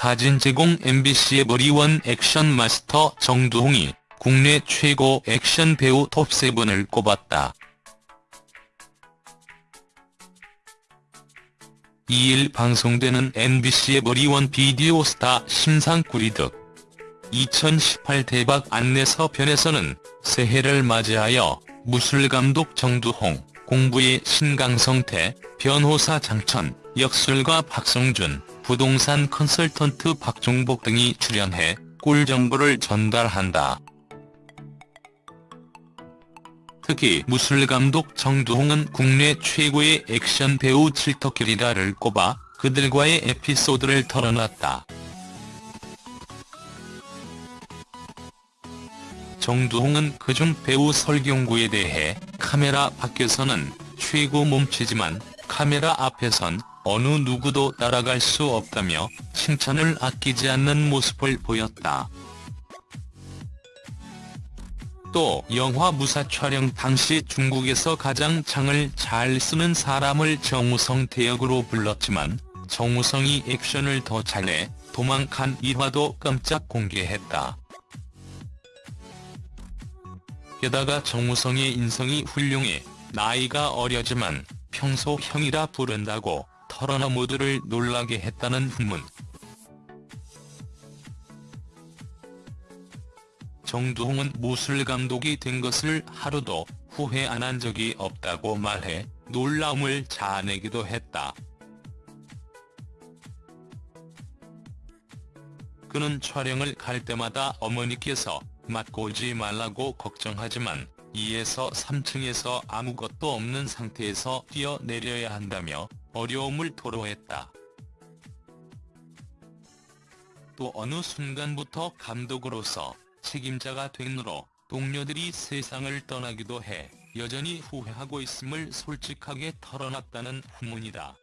사진 제공 MBC의 머리원 액션 마스터 정두홍이 국내 최고 액션 배우 톱7을 꼽았다. 2일 방송되는 MBC의 머리원 비디오 스타 심상꾸리득 2018 대박 안내서 편에서는 새해를 맞이하여 무술감독 정두홍, 공부의 신강성태, 변호사 장천, 역술가 박성준, 부동산 컨설턴트 박종복 등이 출연해 꿀 정보를 전달한다. 특히 무술감독 정두홍은 국내 최고의 액션 배우 칠터길이라를 꼽아 그들과의 에피소드를 털어놨다. 정두홍은 그중 배우 설경구에 대해 카메라 밖에서는 최고 몸치지만 카메라 앞에선 어느 누구도 따라갈 수 없다며 칭찬을 아끼지 않는 모습을 보였다. 또 영화 무사 촬영 당시 중국에서 가장 창을 잘 쓰는 사람을 정우성 대역으로 불렀지만 정우성이 액션을 더 잘해 도망간 일화도 깜짝 공개했다. 게다가 정우성의 인성이 훌륭해 나이가 어려지만 평소 형이라 부른다고 털어놔 모두를 놀라게 했다는 후문. 정두홍은 무술 감독이 된 것을 하루도 후회 안 한 적이 없다고 말해 놀라움을 자아내기도 했다. 그는 촬영을 갈 때마다 어머니께서 맞고 오지 말라고 걱정하지만 2에서 3층에서 아무것도 없는 상태에서 뛰어내려야 한다며 어려움을 토로했다. 또 어느 순간부터 감독으로서 책임자가 된으로 동료들이 세상을 떠나기도 해 여전히 후회하고 있음을 솔직하게 털어놨다는 후문이다.